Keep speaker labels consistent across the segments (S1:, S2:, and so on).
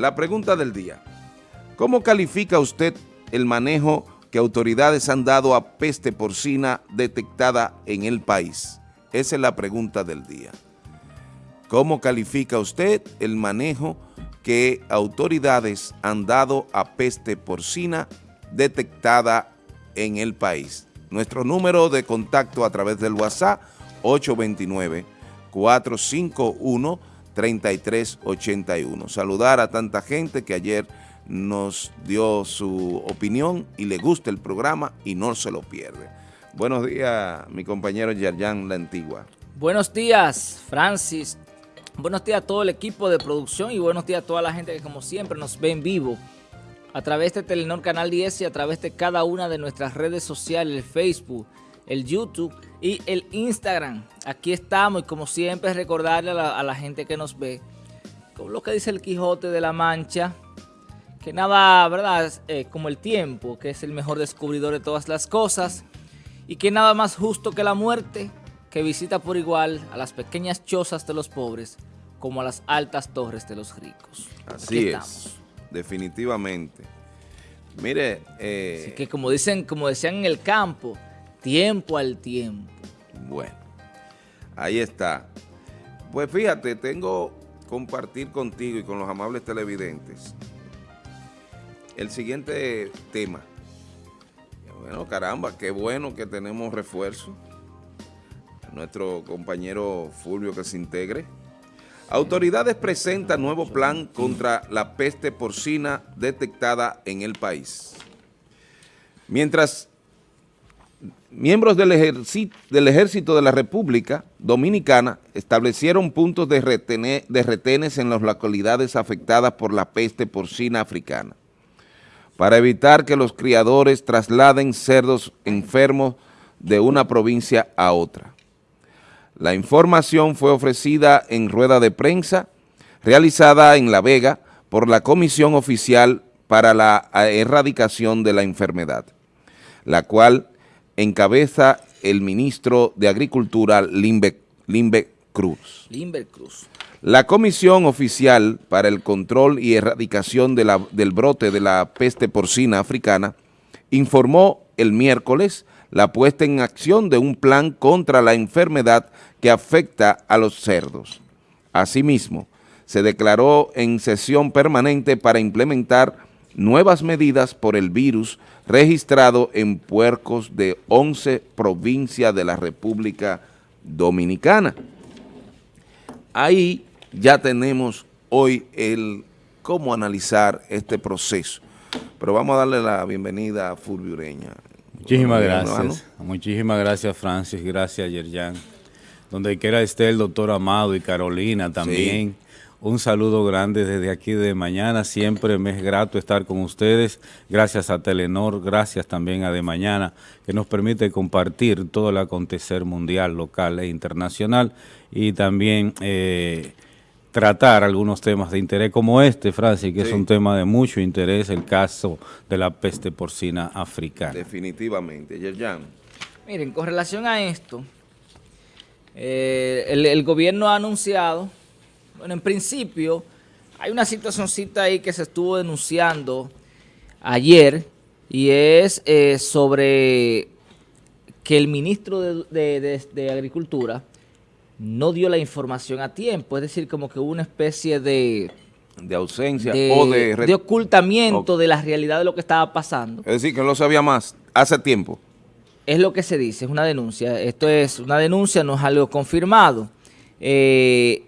S1: La pregunta del día. ¿Cómo califica usted el manejo que autoridades han dado a peste porcina detectada en el país? Esa es la pregunta del día. ¿Cómo califica usted el manejo que autoridades han dado a peste porcina detectada en el país? Nuestro número de contacto a través del WhatsApp 829-451-3381. Saludar a tanta gente que ayer nos dio su opinión y le gusta el programa y no se lo pierde. Buenos días, mi compañero Yerjan La Antigua.
S2: Buenos días, Francis. Buenos días a todo el equipo de producción y buenos días a toda la gente que como siempre nos ve en vivo a través de Telenor Canal 10 y a través de cada una de nuestras redes sociales, el Facebook, el YouTube y el Instagram. Aquí estamos y como siempre recordarle a la, gente que nos ve, con lo que dice el Quijote de la Mancha, que nada, ¿verdad? Eh, como el tiempo, que es el mejor descubridor de todas las cosas, y que nada más justo que la muerte, que visita por igual a las pequeñas chozas de los pobres, como a las altas torres de los ricos.
S1: Así es, definitivamente. Mire...
S2: Eh, que como, dicen, como decían en el campo, tiempo al tiempo.
S1: Bueno, ahí está. Pues fíjate, tengo compartir contigo y con los amables televidentes el siguiente tema. Bueno, caramba, qué bueno que tenemos refuerzo. Nuestro compañero Fulvio que se integre. Autoridades presentan nuevo plan contra la peste porcina detectada en el país. Mientras miembros del ejército, del ejército de la República Dominicana establecieron puntos de, de retenes en las localidades afectadas por la peste porcina africana para evitar que los criadores trasladen cerdos enfermos de una provincia a otra. La información fue ofrecida en rueda de prensa realizada en La Vega por la Comisión Oficial para la Erradicación de la Enfermedad, la cual encabeza el ministro de Agricultura, Limbe, Cruz.
S2: Limbe Cruz.
S1: La Comisión Oficial para el Control y Erradicación del brote de la peste porcina africana informó el miércoles la puesta en acción de un plan contra la enfermedad que afecta a los cerdos. Asimismo, se declaró en sesión permanente para implementar nuevas medidas por el virus registrado en puercos de 11 provincias de la República Dominicana. Ahí ya tenemos hoy el cómo analizar este proceso. Pero vamos a darle la bienvenida a Fulvio Ureña.
S3: Muchísimas gracias. Muchísimas gracias, Francis. Gracias, Yerjan. Donde quiera esté el doctor Amado y Carolina también. Un saludo grande desde aquí de mañana. Siempre me es grato estar con ustedes. Gracias a Telenor, gracias también a De Mañana, que nos permite compartir todo el acontecer mundial, local e internacional. Y también... Eh, tratar algunos temas de interés como este, Francis, que es un tema de mucho interés, el caso de la peste porcina africana.
S1: Definitivamente. Yerjan.
S2: Miren, con relación a esto, eh, el, gobierno ha anunciado, bueno, en principio, hay una situacióncita ahí que se estuvo denunciando ayer, y es eh, sobre que el ministro de Agricultura no dio la información a tiempo, es decir, como que hubo una especie de...
S1: De ausencia o de...
S2: De ocultamiento de la realidad de lo que estaba pasando.
S1: Es decir, que no lo sabía más hace tiempo.
S2: Es lo que se dice, es una denuncia. Esto es una denuncia, no es algo confirmado. Eh,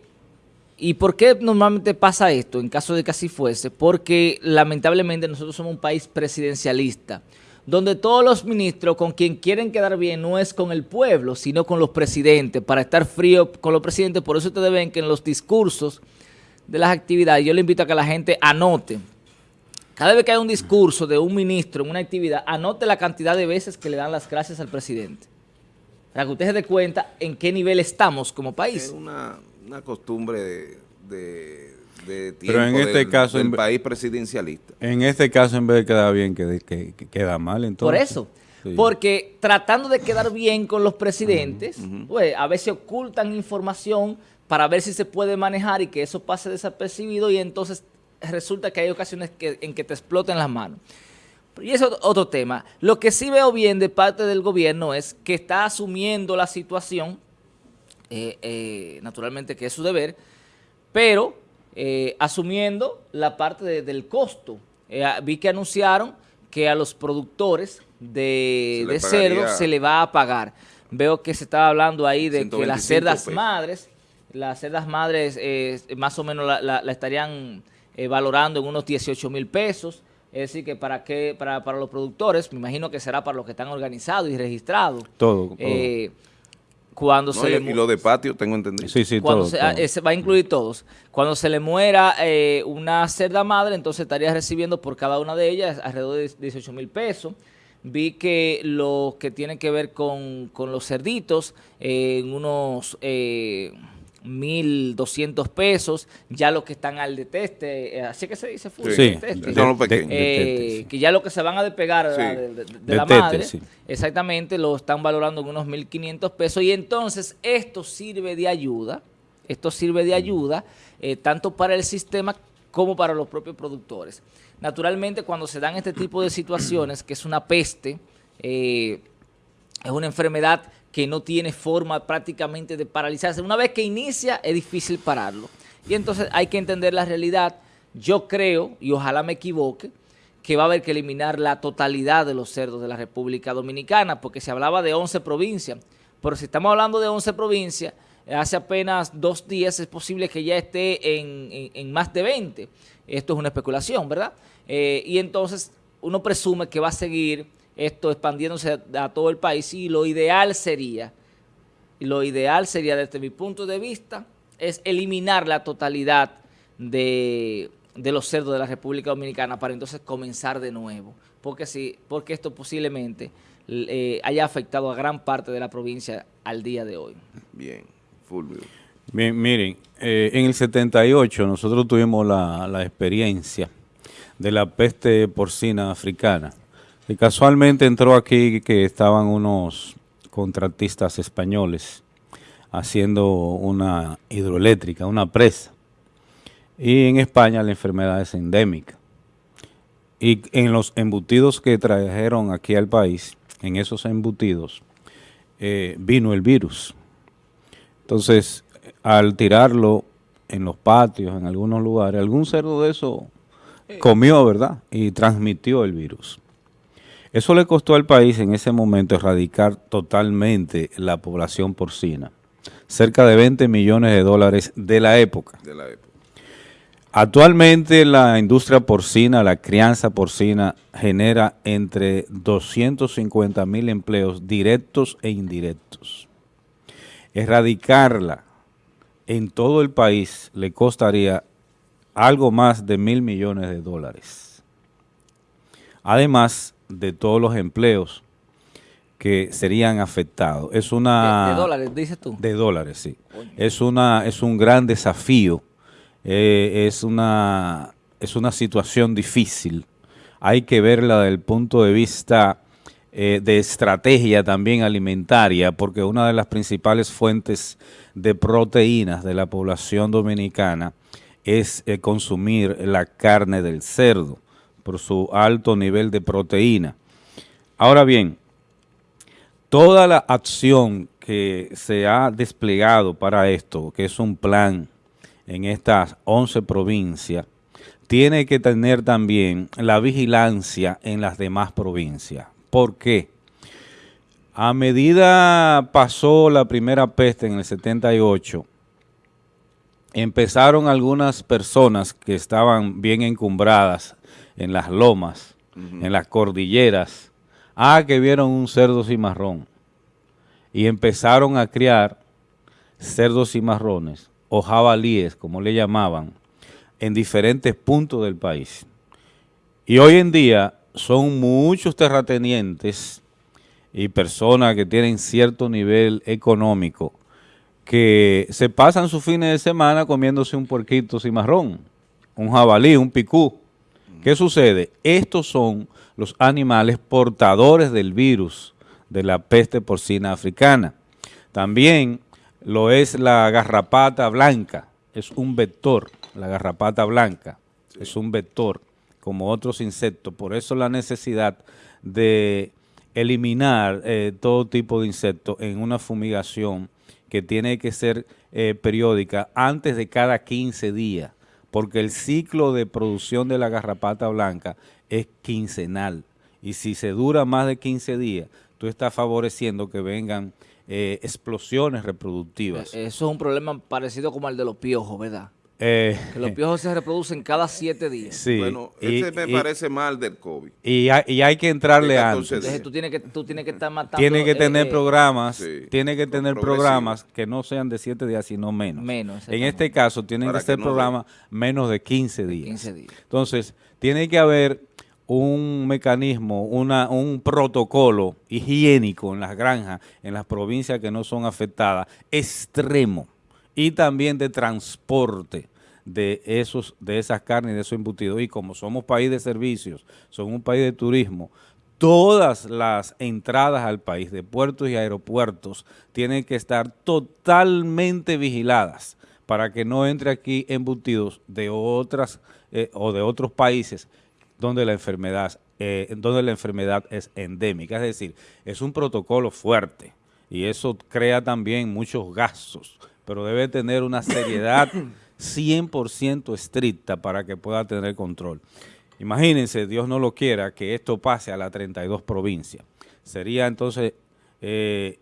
S2: ¿Y por qué normalmente pasa esto en caso de que así fuese? Porque lamentablemente nosotros somos un país presidencialista donde todos los ministros con quien quieren quedar bien no es con el pueblo, sino con los presidentes, para estar frío con los presidentes. Por eso ustedes ven que en los discursos de las actividades, yo le invito a que la gente anote. Cada vez que hay un discurso de un ministro en una actividad, anote la cantidad de veces que le dan las gracias al presidente. Para que usted se dé cuenta en qué nivel estamos como país.
S1: Es una, costumbre de
S3: pero en este caso,
S1: en, país presidencialista.
S3: En este caso, en vez de quedar bien, que, queda mal. Entonces.
S2: Por eso. Porque tratando de quedar bien con los presidentes, pues a veces ocultan información para ver si se puede manejar y que eso pase desapercibido y entonces resulta que hay ocasiones en que te exploten las manos. Y eso es otro tema. Lo que sí veo bien de parte del gobierno es que está asumiendo la situación, eh, eh, naturalmente que es su deber, pero eh, asumiendo la parte del costo. vi que anunciaron que a los productores de, cerdo se le va a pagar. Veo que se estaba hablando ahí de que las cerdas madres, las cerdas madres más o menos la, la estarían valorando en unos 18 mil pesos. Es decir, que para qué, para, para los productores, me imagino que será para los que están organizados y registrados.
S3: Todo. Eh,
S2: cuando se
S1: y, lo de patio, tengo entendido.
S2: Sí, sí, todo, se, ah, va a incluir todos. Cuando se le muera eh, una cerda madre, entonces estaría recibiendo por cada una de ellas alrededor de 18 mil pesos. Vi que lo que tiene que ver con, con los cerditos, eh, en unos... Eh, 1.200 pesos, ya los que están al deteste, eh, así que se dice
S3: sí,
S2: eh, que ya los que se van a despegar de, la madre, exactamente, lo están valorando en unos 1.500 pesos. Y entonces esto sirve de ayuda, esto sirve de ayuda eh, tanto para el sistema como para los propios productores. Naturalmente, cuando se dan este tipo de situaciones, que es una peste, es una enfermedad que no tiene forma prácticamente de paralizarse. Una vez que inicia es difícil pararlo. Y entonces hay que entender la realidad. Yo creo, y ojalá me equivoque, que va a haber que eliminar la totalidad de los cerdos de la República Dominicana, porque se hablaba de 11 provincias. Pero si estamos hablando de 11 provincias, hace apenas dos días es posible que ya esté en, más de 20. Esto es una especulación, ¿verdad? Eh, y entonces uno presume que va a seguir esto expandiéndose a, todo el país y lo ideal sería, lo ideal sería desde mi punto de vista, es eliminar la totalidad de, los cerdos de la República Dominicana para entonces comenzar de nuevo, porque, sí, porque esto posiblemente eh, haya afectado a gran parte de la provincia al día de hoy.
S1: Bien, Fulvio.
S3: Bien, miren, eh, en el 78 nosotros tuvimos la, la experiencia de la peste porcina africana y casualmente entró aquí que estaban unos contratistas españoles haciendo una hidroeléctrica, una presa. Y en España la enfermedad es endémica. Y en los embutidos que trajeron aquí al país, en esos embutidos, eh, vino el virus. Entonces, al tirarlo en los patios, en algunos lugares, algún cerdo de eso comió, ¿verdad? Y transmitió el virus. Eso le costó al país en ese momento erradicar totalmente la población porcina. Cerca de 20 millones de dólares de la época. Actualmente la industria porcina, la crianza porcina, genera entre 250 mil empleos directos e indirectos. Erradicarla en todo el país le costaría algo más de mil millones de dólares. Además, de todos los empleos que serían afectados. Es una...
S2: De, dólares, dices tú.
S3: De dólares, sí. Es, una, es un gran desafío, eh, es, una, es una situación difícil. Hay que verla desde el punto de vista eh, de estrategia también alimentaria, porque una de las principales fuentes de proteínas de la población dominicana es eh, consumir la carne del cerdo por su alto nivel de proteína. Ahora bien, toda la acción que se ha desplegado para esto, que es un plan en estas 11 provincias, tiene que tener también la vigilancia en las demás provincias. ¿Por qué? A medida pasó la primera peste en el 78, empezaron algunas personas que estaban bien encumbradas en las lomas, en las cordilleras, ah, que vieron un cerdo cimarrón. Y empezaron a criar cerdos cimarrones o jabalíes, como le llamaban, en diferentes puntos del país. Y hoy en día son muchos terratenientes y personas que tienen cierto nivel económico que se pasan sus fines de semana comiéndose un puerquito cimarrón, un jabalí, un picú, ¿Qué sucede? Estos son los animales portadores del virus de la peste porcina africana. También lo es la garrapata blanca, es un vector, la garrapata blanca. es un vector como otros insectos, por eso la necesidad de eliminar eh, todo tipo de insectos en una fumigación que tiene que ser eh, periódica antes de cada 15 días, porque el ciclo de producción de la garrapata blanca es quincenal, y si se dura más de 15 días, tú estás favoreciendo que vengan eh, explosiones reproductivas.
S2: Eso es un problema parecido como el de los piojos, ¿verdad? Eh, que los piojos se reproducen cada siete días.
S1: Sí. Bueno, ese me parece mal del COVID.
S3: Y hay, que entrarle antes.
S2: Entonces, tú tienes que, tú tienes que estar matando.
S3: Tiene que tener eh, programas, tiene que tener programas que no sean de siete días, sino menos. Menos. En este caso, tienen que ser programas menos de 15 días. 15 días. Entonces, tiene que haber un mecanismo, una, un protocolo higiénico en las granjas, en las provincias que no son afectadas, extremo, y también de transporte de esos de esas carnes, de esos embutidos. Y como somos país de servicios, somos un país de turismo, todas las entradas al país de puertos y aeropuertos tienen que estar totalmente vigiladas para que no entre aquí embutidos de otras eh, o de otros países donde la enfermedad, eh, donde la enfermedad es endémica. Es decir, es un protocolo fuerte y eso crea también muchos gastos, pero debe tener una seriedad 100% estricta para que pueda tener control. Imagínense, Dios no lo quiera, que esto pase a las 32 provincias. Sería entonces eh,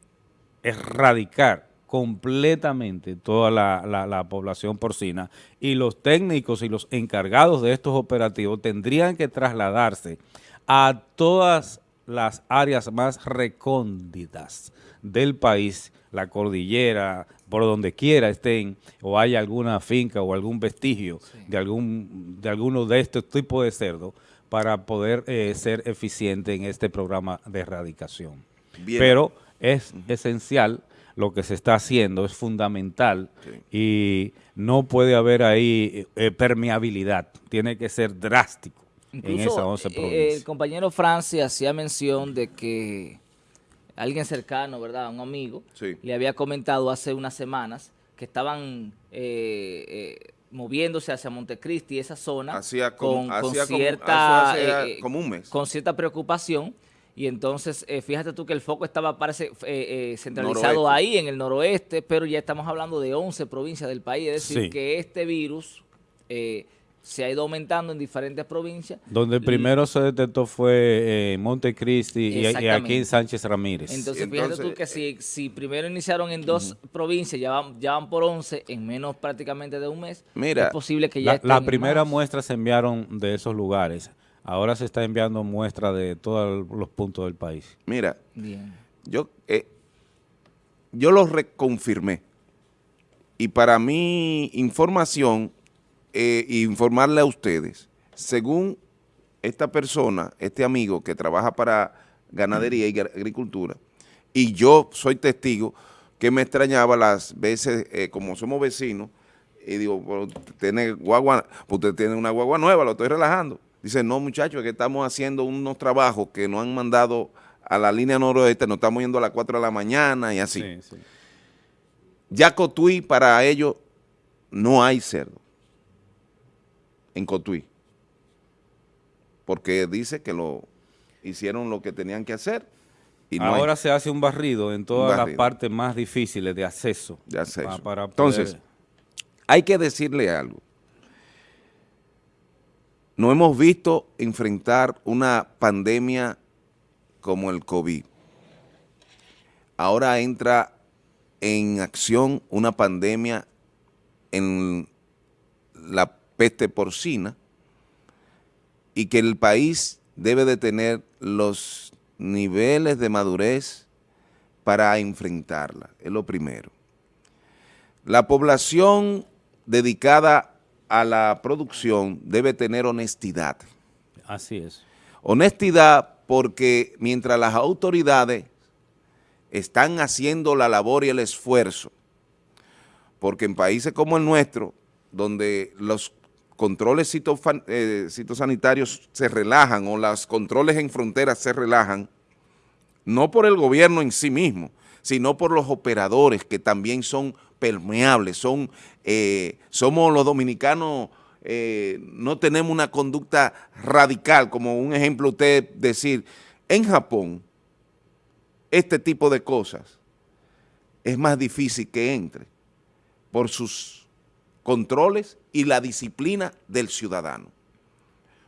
S3: erradicar completamente toda la, población porcina y los técnicos y los encargados de estos operativos tendrían que trasladarse a todas las áreas más recónditas del país, la cordillera, por donde quiera estén, o haya alguna finca o algún vestigio de algún de alguno de estos tipos de cerdos, para poder eh, ser eficiente en este programa de erradicación. Pero es esencial lo que se está haciendo es fundamental y no puede haber ahí eh, permeabilidad, tiene que ser drástico en esas 11 eh, provincias.
S2: El compañero Francis hacía mención de que alguien cercano, ¿verdad? Un amigo, le había comentado hace unas semanas que estaban eh, moviéndose hacia Montecristi, esa zona, con, cierta, con cierta preocupación. Y entonces eh, fíjate tú que el foco estaba parece eh, eh, centralizado ahí en el noroeste, pero ya estamos hablando de 11 provincias del país, es decir, que este virus se ha ido aumentando en diferentes provincias.
S3: Donde primero se detectó fue en Montecristi y, aquí en Sánchez Ramírez.
S2: Entonces, fíjate tú que si, si primero iniciaron en dos provincias, ya van, ya van por 11 en menos prácticamente de un mes,
S3: Mira, es posible que ya La, la primera muestra se enviaron de esos lugares. Ahora se está enviando muestras de todos los puntos del país.
S1: Mira, yo eh, yo lo reconfirmé. Y para mi información, eh, informarle a ustedes, según esta persona, este amigo que trabaja para ganadería y agricultura, y yo soy testigo que me extrañaba las veces, eh, como somos vecinos, y digo, tiene guagua, usted tiene una guagua nueva, lo estoy relajando. Dice, no muchachos, es que estamos haciendo unos trabajos que nos han mandado a la línea noroeste, nos estamos yendo a las 4 de la mañana y así. Ya Cotuí, para ellos, no hay cerdo en Cotuí. Porque dice que lo hicieron lo que tenían que hacer.
S3: Y Ahora se hace un barrido en todas las partes más difíciles de acceso.
S1: De acceso. Entonces, hay que decirle algo no hemos visto enfrentar una pandemia como el COVID. Ahora entra en acción una pandemia en la peste porcina y que el país debe de tener los niveles de madurez para enfrentarla, es lo primero. La población dedicada a la producción debe tener honestidad.
S3: Así es.
S1: Honestidad porque mientras las autoridades están haciendo la labor y el esfuerzo, porque en países como el nuestro, donde los controles eh, citosanitarios se relajan o los controles en fronteras se relajan, no por el gobierno en sí mismo, sino por los operadores que también son permeables, son, eh, somos los dominicanos eh, no tenemos una conducta radical, como un ejemplo usted decir, en Japón, este tipo de cosas es más difícil que entre por sus controles y la disciplina del ciudadano.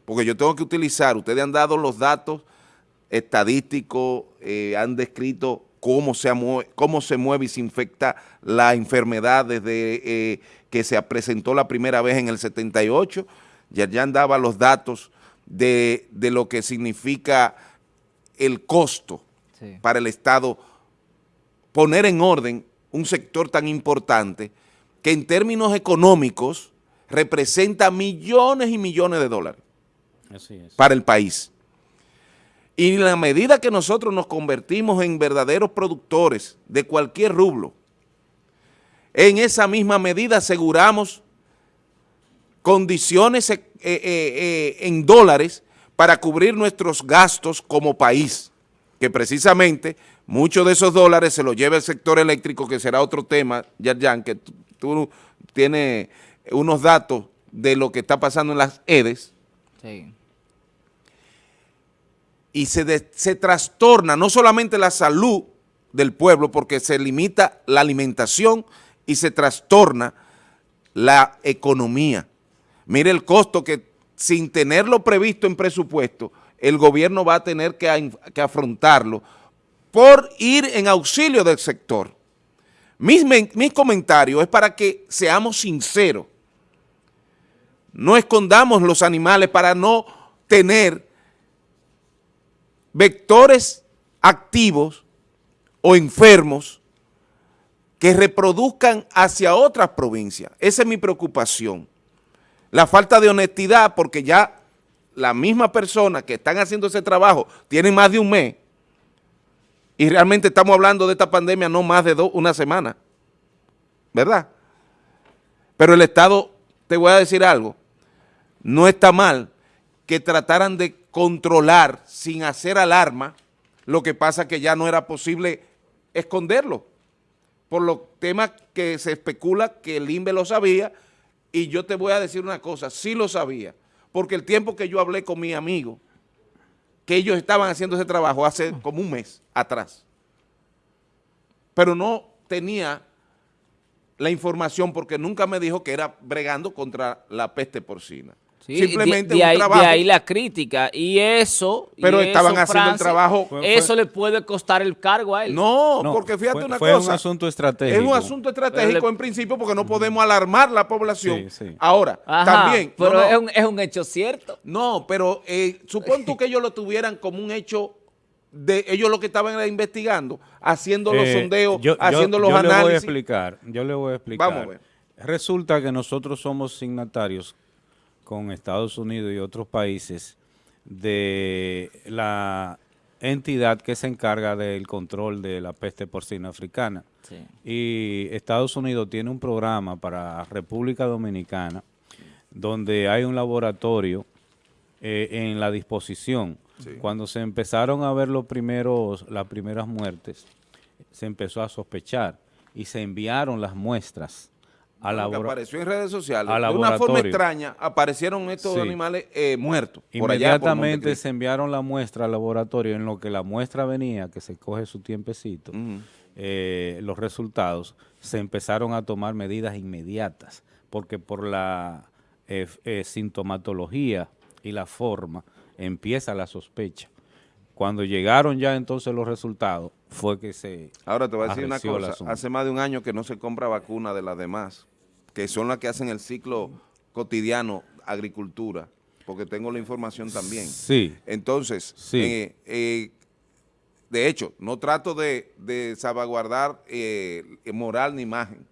S1: Porque yo tengo que utilizar, ustedes han dado los datos estadísticos, eh, han descrito cómo se, mueve, cómo se mueve y se infecta la enfermedad desde eh, que se presentó la primera vez en el 78. Ya, ya daba los datos de, lo que significa el costo para el Estado poner en orden un sector tan importante que en términos económicos representa millones y millones de dólares para el país. Y en la medida que nosotros nos convertimos en verdaderos productores de cualquier rublo, en esa misma medida aseguramos condiciones eh, eh, eh, en dólares para cubrir nuestros gastos como país, que precisamente muchos de esos dólares se los lleva el sector eléctrico, que será otro tema, Yarjan, que tú, tienes unos datos de lo que está pasando en las EDES. Sí y se, se trastorna no solamente la salud del pueblo, porque se limita la alimentación y se trastorna la economía. Mire el costo que sin tenerlo previsto en presupuesto, el gobierno va a tener que, que afrontarlo por ir en auxilio del sector. Mis, mis comentarios es para que seamos sinceros. No escondamos los animales para no tener vectores activos o enfermos que reproduzcan hacia otras provincias. Esa es mi preocupación. La falta de honestidad, porque ya la misma persona que están haciendo ese trabajo tienen más de un mes y realmente estamos hablando de esta pandemia no más de una semana, ¿verdad? Pero el Estado, te voy a decir algo, no está mal que trataran de controlar sin hacer alarma, lo que pasa que ya no era posible esconderlo, por los temas que se especula que el INVE lo sabía, y yo te voy a decir una cosa, sí lo sabía, porque el tiempo que yo hablé con mi amigo, que ellos estaban haciendo ese trabajo hace como un mes atrás, pero no tenía la información porque nunca me dijo que era bregando contra la peste porcina.
S2: Simplemente de, ahí, trabajo. De ahí la crítica. Y eso...
S1: Pero estaban haciendo el trabajo...
S2: eso le puede costar el cargo a él.
S1: No, porque fíjate una
S3: cosa.
S1: Fue
S3: un asunto estratégico.
S1: Es un asunto estratégico en principio porque no podemos alarmar la población. Ahora, también...
S2: Pero Es, un, hecho cierto.
S1: No, pero eh, supón tú que ellos lo tuvieran como un hecho de ellos lo que estaban investigando, haciendo los eh, sondeos, haciendo los análisis. Yo le voy a
S3: explicar, yo le voy a explicar. Vamos a ver. Resulta que nosotros somos signatarios con Estados Unidos y otros países de la entidad que se encarga del control de la peste porcina africana. Y Estados Unidos tiene un programa para República Dominicana donde hay un laboratorio eh, en la disposición. Cuando se empezaron a ver los primeros, las primeras muertes, se empezó a sospechar y se enviaron las muestras
S1: apareció en redes sociales. de una forma extraña aparecieron estos animales eh, muertos.
S3: Inmediatamente se enviaron la muestra al laboratorio en lo que la muestra venía, que se coge su tiempecito, eh, los resultados, se empezaron a tomar medidas inmediatas, porque por la eh, sintomatología y la forma empieza la sospecha. Cuando llegaron ya entonces los resultados, fue que se
S1: Ahora te voy a decir una cosa, hace más de un año que no se compra vacuna de las demás que son las que hacen el ciclo cotidiano agricultura, porque tengo la información también.
S3: Sí.
S1: Entonces, eh, eh, de hecho, no trato de, salvaguardar eh, moral ni imagen,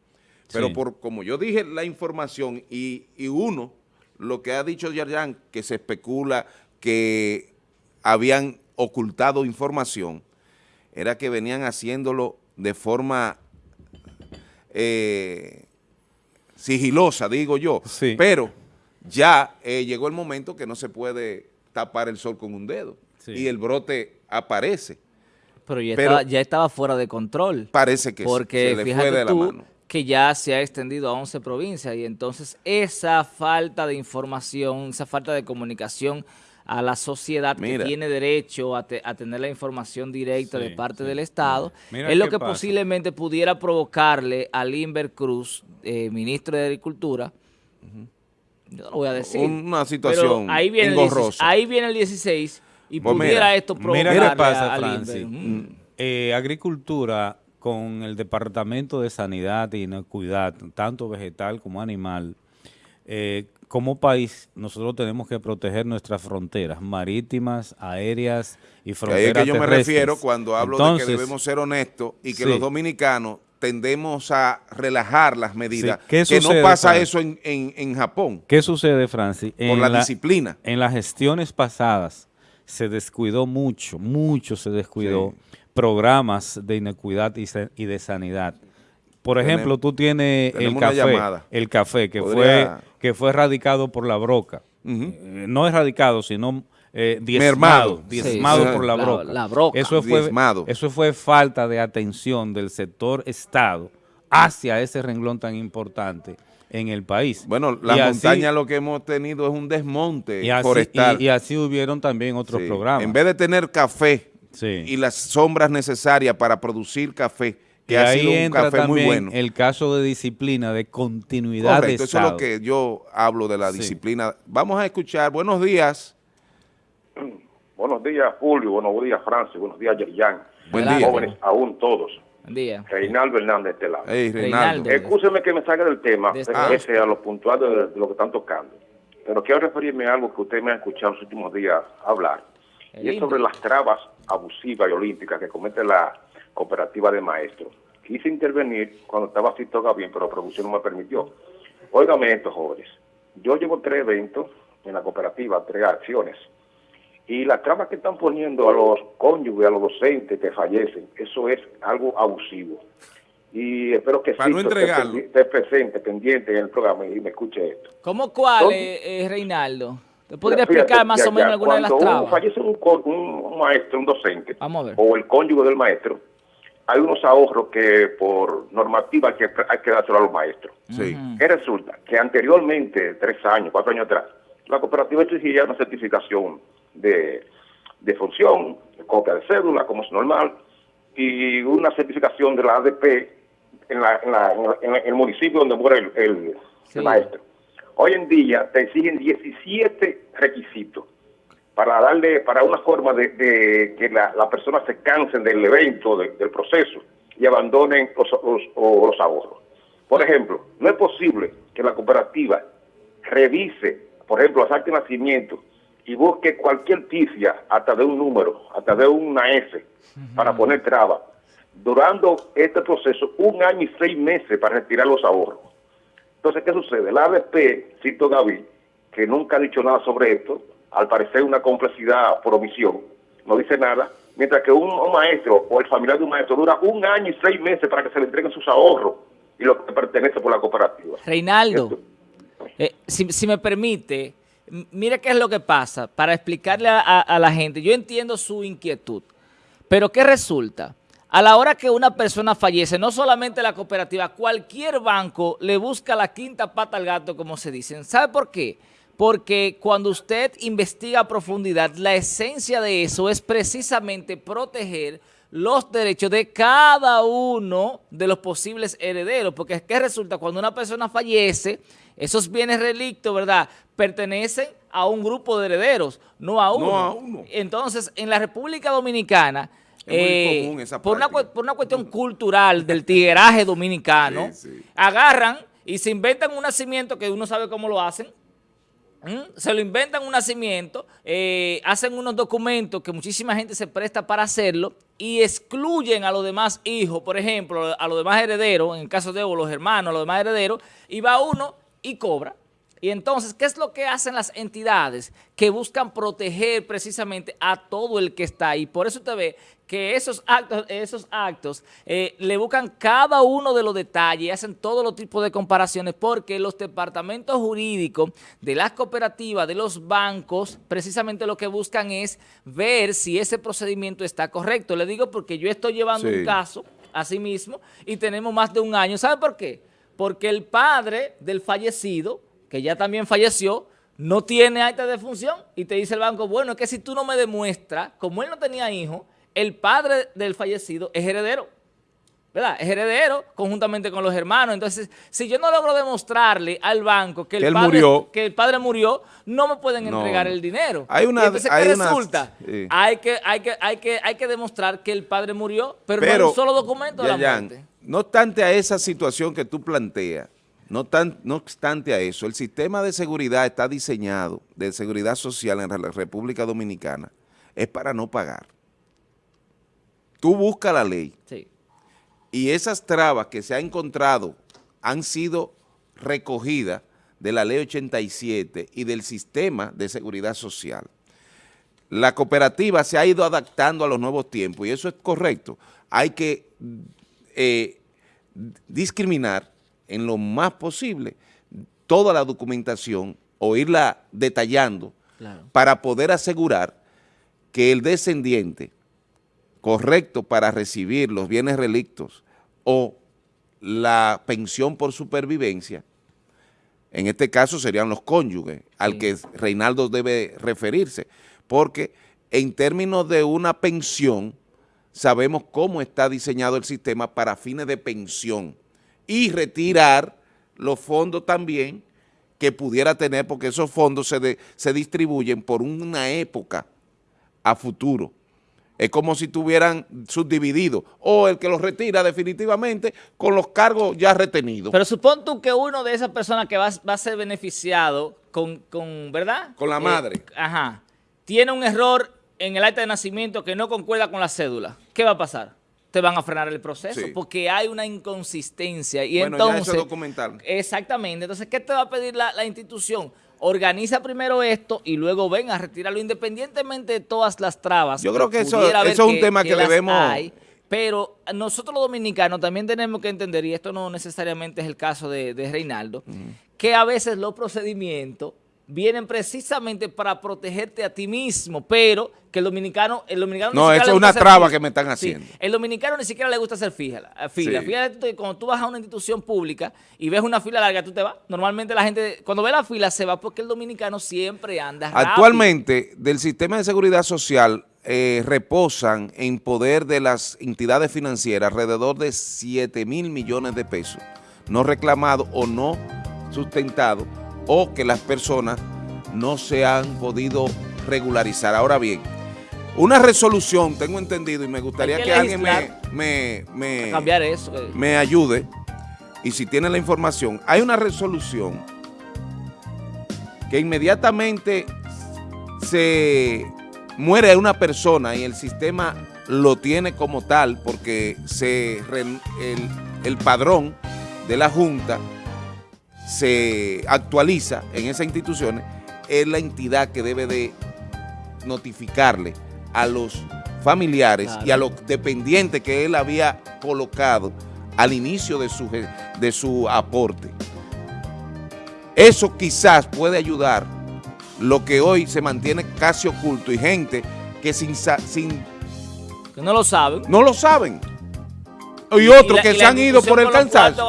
S1: pero por como yo dije la información y, uno, lo que ha dicho Yarjan, que se especula que habían ocultado información, era que venían haciéndolo de forma sigilosa, digo yo, pero ya eh, llegó el momento que no se puede tapar el sol con un dedo y el brote aparece.
S2: Pero ya, estaba, ya estaba fuera de control.
S1: Parece que
S2: porque, se le fue de la mano. que ya se ha extendido a 11 provincias y entonces esa falta de información, esa falta de comunicación a la sociedad que tiene derecho a, tener la información directa de parte del Estado, es lo que posiblemente pudiera provocarle a Limber Cruz, eh, ministro de Agricultura, yo no voy a decir.
S1: Una situación
S2: ahí viene, el ahí viene el 16 y pues pudiera esto provocarle
S3: mira qué pasa, a, mm. eh, agricultura con el Departamento de Sanidad y Inocuidad, tanto vegetal como animal, eh, como país, nosotros tenemos que proteger nuestras fronteras marítimas, aéreas y fronteras
S1: Ahí es que yo me refiero cuando hablo de que debemos ser honestos y que los dominicanos tendemos a relajar las medidas. que no pasa eso en, Japón.
S3: ¿Qué sucede, Francis?
S1: Por la, disciplina.
S3: En las gestiones pasadas se descuidó mucho, mucho se descuidó programas de inequidad y de sanidad. Por ejemplo, tú tienes el café, el café que fue que fue erradicado por la broca. Eh, no erradicado, sino eh, diezmado, diezmado por la, broca. Eso fue, eso fue falta de atención del sector Estado hacia ese renglón tan importante en el país.
S1: Bueno, la montaña lo que hemos tenido es un desmonte
S3: y
S1: forestal.
S3: Y, así hubieron también otros programas.
S1: En vez de tener café y las sombras necesarias para producir café,
S3: que ha sido un café muy bueno. el caso de disciplina, de continuidad
S1: Correcto, eso es lo que yo hablo de la disciplina. Vamos a escuchar, buenos días.
S4: Buenos días, Julio, buenos días, Francis, buenos días, Yerian. Buen día. Jóvenes, aún todos.
S2: Buen día.
S4: Reinaldo Hernández de este lado.
S1: Hey, Reinaldo.
S4: Escúcheme que me salga del tema, ese a los puntuales de, lo que están tocando. Pero quiero referirme a algo que usted me ha escuchado en los últimos días hablar. y es sobre las trabas abusivas y olímpicas que comete la cooperativa de maestros. Quise intervenir cuando estaba Cito bien, pero la producción no me permitió. Óigame esto, jóvenes. Yo llevo tres eventos en la cooperativa, tres acciones. Y las trabas que están poniendo a los cónyuges, a los docentes que fallecen, eso es algo abusivo. Y espero que
S1: Para
S4: esté, presente, pendiente en el programa y me escuche esto.
S2: ¿Cómo cuál, eh, Reinaldo? ¿Te podría explicar más o menos alguna de las trabas?
S4: Cuando fallece un, un, maestro, un docente, o el cónyuge del maestro, hay unos ahorros que por normativa hay que, hay que dárselo a los maestros. Sí. ¿Qué resulta? Que anteriormente, tres años, cuatro años atrás, la cooperativa exigía una certificación de, de función, copia de cédula, como es normal, y una certificación de la ADP en, la, en, la, en, el municipio donde muere el, el maestro. Hoy en día te exigen 17 requisitos para darle, para una forma de, que las la personas se cansen del evento, del proceso y abandonen los, los, ahorros. Por ejemplo, no es posible que la cooperativa revise, por ejemplo, las actas de nacimiento y busque cualquier pifia hasta de un número, hasta de una S, para poner traba, durando este proceso un año y seis meses para retirar los ahorros. Entonces, ¿qué sucede? La ABP, Cito Gaby, que nunca ha dicho nada sobre esto, al parecer una complejidad por omisión, no dice nada, mientras que un, maestro o el familiar de un maestro dura un año y seis meses para que se le entreguen sus ahorros y lo que pertenece por la cooperativa.
S2: Reinaldo, eh, si, me permite, mire qué es lo que pasa, para explicarle a, la gente, yo entiendo su inquietud, pero ¿qué resulta? A la hora que una persona fallece, no solamente la cooperativa, cualquier banco le busca la quinta pata al gato, como se dicen. ¿Sabe por qué? Porque cuando usted investiga a profundidad, la esencia de eso es precisamente proteger los derechos de cada uno de los posibles herederos, porque es que resulta cuando una persona fallece, esos bienes relictos, ¿verdad?, pertenecen a un grupo de herederos, no a uno. Entonces, en la República Dominicana, eh, por, una, por, una, cuestión cultural del tigueraje dominicano, agarran y se inventan un nacimiento que uno sabe cómo lo hacen, ¿Mm? Se lo inventan un nacimiento, eh, hacen unos documentos que muchísima gente se presta para hacerlo y excluyen a los demás hijos, por ejemplo, a los demás herederos, en el caso de los hermanos, a los demás herederos, y va uno y cobra. Y entonces, ¿qué es lo que hacen las entidades? Que buscan proteger precisamente a todo el que está ahí. Por eso usted ve que esos actos, esos actos eh, le buscan cada uno de los detalles y hacen todo los tipos de comparaciones porque los departamentos jurídicos de las cooperativas, de los bancos, precisamente lo que buscan es ver si ese procedimiento está correcto. Le digo porque yo estoy llevando un caso así mismo, y tenemos más de un año. ¿Sabe por qué? Porque el padre del fallecido, que ya también falleció, no tiene acta de función y te dice el banco, bueno, es que si tú no me demuestras, como él no tenía hijo, el padre del fallecido es heredero. ¿verdad? Es heredero conjuntamente con los hermanos. Entonces, si yo no logro demostrarle al banco que el, padre, murió. que el padre murió, no me pueden entregar el dinero.
S1: Hay una,
S2: entonces, ¿qué resulta? hay, que, hay, que, hay, que, hay que demostrar que el padre murió, pero, no hay un solo documento de la muerte.
S1: No obstante a esa situación que tú planteas, no, tan, no obstante a eso, el sistema de seguridad está diseñado, de seguridad social en la República Dominicana, es para no pagar. Tú buscas la ley. Sí y esas trabas que se han encontrado han sido recogidas de la ley 87 y del sistema de seguridad social. La cooperativa se ha ido adaptando a los nuevos tiempos y eso es correcto. Hay que eh, discriminar en lo más posible toda la documentación o irla detallando para poder asegurar que el descendiente correcto para recibir los bienes relictos o la pensión por supervivencia, en este caso serían los cónyuges, al que Reinaldo debe referirse, porque en términos de una pensión, sabemos cómo está diseñado el sistema para fines de pensión y retirar los fondos también que pudiera tener, porque esos fondos se, se distribuyen por una época a futuro es como si tuvieran subdividido, o el que los retira definitivamente con los cargos ya retenidos.
S2: Pero supón tú que uno de esas personas que va, a ser beneficiado con, con, ¿verdad?
S1: Con la eh, madre.
S2: Ajá. Tiene un error en el acta de nacimiento que no concuerda con la cédula. ¿Qué va a pasar? Te van a frenar el proceso porque hay una inconsistencia. Y bueno, entonces, ya eso
S1: documental.
S2: Exactamente. Entonces, ¿qué te va a pedir la, la institución? organiza primero esto y luego ven a retirarlo independientemente de todas las trabas.
S1: Yo creo que eso, es un tema que, debemos...
S2: pero nosotros los dominicanos también tenemos que entender, y esto no necesariamente es el caso de, Reinaldo, que a veces los procedimientos vienen precisamente para protegerte a ti mismo, pero que el dominicano... El dominicano
S1: no, eso es una traba que me están haciendo.
S2: el dominicano ni siquiera le gusta hacer fila. fila. Fíjate, cuando tú vas a una institución pública y ves una fila larga, tú te vas. Normalmente la gente, cuando ve la fila, se va porque el dominicano siempre anda rápido.
S1: Actualmente, del sistema de seguridad social eh, reposan en poder de las entidades financieras alrededor de 7 mil millones de pesos, no reclamados o no sustentados o que las personas no se han podido regularizar. Ahora bien, una resolución, tengo entendido, y me gustaría que, alguien me, me,
S2: cambiar eso, eh.
S1: me ayude, y si tiene la información, hay una resolución que inmediatamente se muere una persona y el sistema lo tiene como tal porque se el, el padrón de la Junta se actualiza en esas instituciones, es la entidad que debe de notificarle a los familiares y a los dependientes que él había colocado al inicio de su, de su aporte. Eso quizás puede ayudar lo que hoy se mantiene casi oculto y gente que sin... sin
S2: que no lo saben.
S1: No lo saben. Y, otros que se han ido por el cansancio.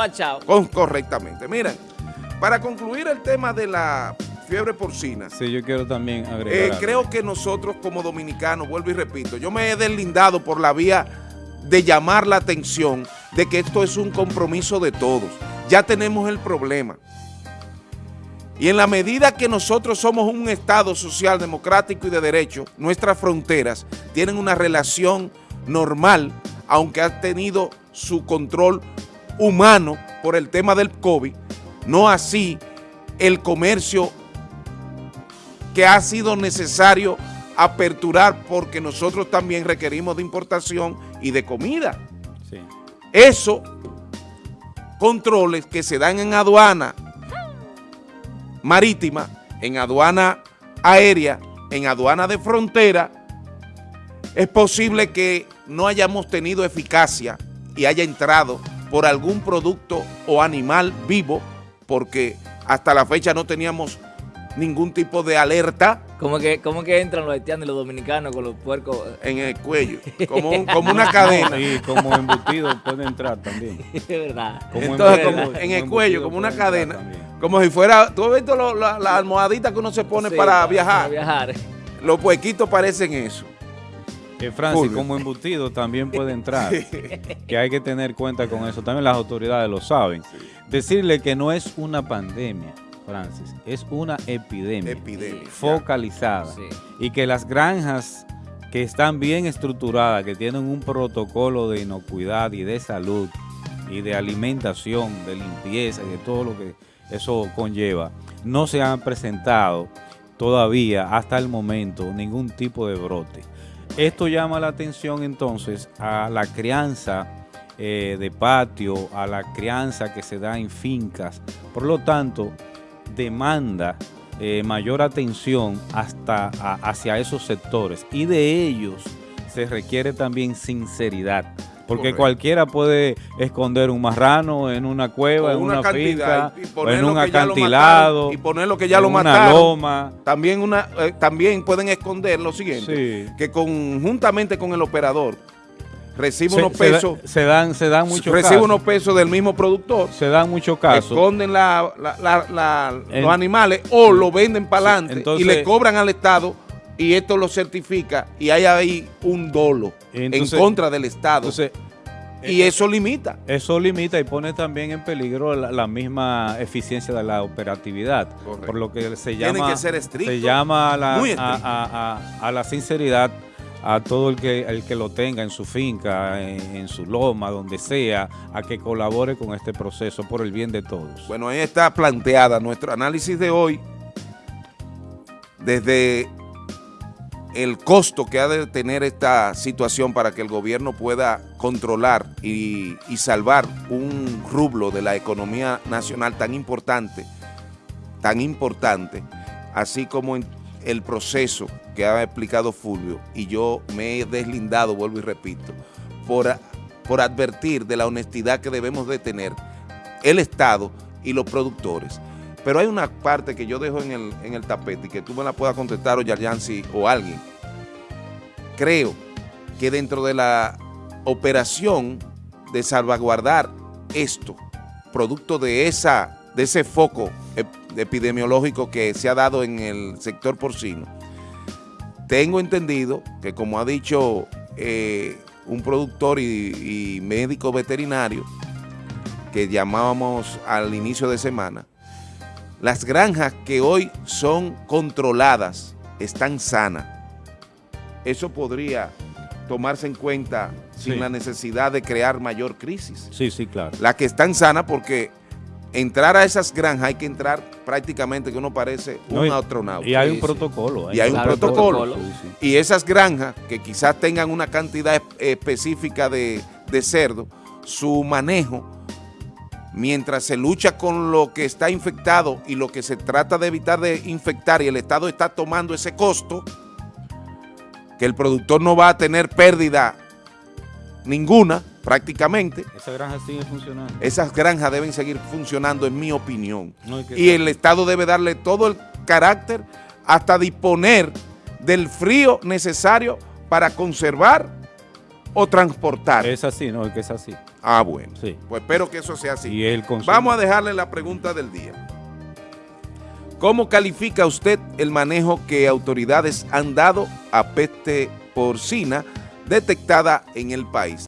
S1: correctamente. Miren, para concluir el tema de la fiebre porcina.
S3: Sí, yo quiero también agregar.
S1: Eh, creo que nosotros como dominicanos, vuelvo y repito, yo me he deslindado por la vía de llamar la atención de que esto es un compromiso de todos. Ya tenemos el problema. Y en la medida que nosotros somos un Estado social, democrático y de derecho, nuestras fronteras tienen una relación normal, aunque ha tenido su control humano por el tema del COVID, no así el comercio que ha sido necesario aperturar porque nosotros también requerimos de importación y de comida. Eso, controles que se dan en aduana marítima, en aduana aérea, en aduana de frontera, es posible que no hayamos tenido eficacia y haya entrado por algún producto o animal vivo porque hasta la fecha no teníamos ningún tipo de alerta.
S2: ¿Cómo que, cómo que entran los haitianos y los dominicanos con los puercos?
S1: En el cuello, como, como una cadena.
S3: Sí, como embutido puede entrar también.
S2: Es verdad.
S1: Entonces, como en el cuello, como una cadena. Como si fuera, ¿tú has visto la, la, almohadita que uno se pone para, viajar? Para viajar. Los puequitos parecen eso.
S3: Que Francis, como embutido también puede entrar. que hay que tener cuenta con eso. También las autoridades lo saben. Decirle que no es una pandemia Francis, es una epidemia, focalizada. Y que las granjas que están bien estructuradas, que tienen un protocolo de inocuidad y de salud y de alimentación, de limpieza y de todo lo que eso conlleva, no se han presentado todavía hasta el momento ningún tipo de brote. Esto llama la atención entonces a la crianza eh, de patio, a la crianza que se da en fincas. Por lo tanto, demanda eh, mayor atención hasta hacia esos sectores y de ellos se requiere también sinceridad. Porque cualquiera puede esconder un marrano en una cueva, en una, finca, en un acantilado,
S1: y poner lo que ya lo mataron. Loma. También, una, eh, también pueden esconder lo siguiente, que conjuntamente con el operador recibe unos pesos.
S3: Se, dan, se dan muchos
S1: Recibe unos pesos del mismo productor.
S3: Se dan muchos casos.
S1: Esconden la, los animales o lo venden para adelante y le cobran al Estado y esto lo certifica y hay ahí un dolo en contra del Estado. y eh, eso limita.
S3: Eso limita y pone también en peligro la, misma eficiencia de la operatividad. Por lo que se llama,
S1: que ser
S3: se llama a la sinceridad a todo el que, el que lo tenga en su finca, en, su loma, donde sea, a que colabore con este proceso por el bien de todos.
S1: Bueno, ahí está planteada nuestro análisis de hoy desde el costo que ha de tener esta situación para que el gobierno pueda controlar y, salvar un rublo de la economía nacional tan importante, tan importante, así como el proceso que ha explicado Fulvio y yo me he deslindado, vuelvo y repito, por, por advertir de la honestidad que debemos de tener el Estado y los productores. Pero hay una parte que yo dejo en el, en el tapete y que tú me la puedas contestar o Yarjansi o alguien. Creo que dentro de la operación de salvaguardar esto, producto de, esa, de ese foco epidemiológico que se ha dado en el sector porcino, tengo entendido que como ha dicho eh, un productor y, médico veterinario que llamábamos al inicio de semana, las granjas que hoy son controladas están sanas. Eso podría tomarse en cuenta sin la necesidad de crear mayor crisis.
S3: Sí, sí, claro.
S1: Las que están sanas porque entrar a esas granjas hay que entrar prácticamente que uno parece un astronauta.
S3: Y hay un protocolo.
S1: y hay un protocolo. Y esas granjas que quizás tengan una cantidad específica de, de cerdo, su manejo, mientras se lucha con lo que está infectado y lo que se trata de evitar de infectar y el Estado está tomando ese costo, que el productor no va a tener pérdida ninguna, prácticamente.
S3: Esas granjas siguen funcionando.
S1: Esas granjas deben seguir funcionando, en mi opinión. y el Estado debe darle todo el carácter hasta disponer del frío necesario para conservar o transportar.
S3: Es así, no, es que es así.
S1: Ah, bueno. Sí. Pues espero que eso sea así. Y Vamos a dejarle la pregunta del día. ¿Cómo califica usted el manejo que autoridades han dado a peste porcina detectada en el país?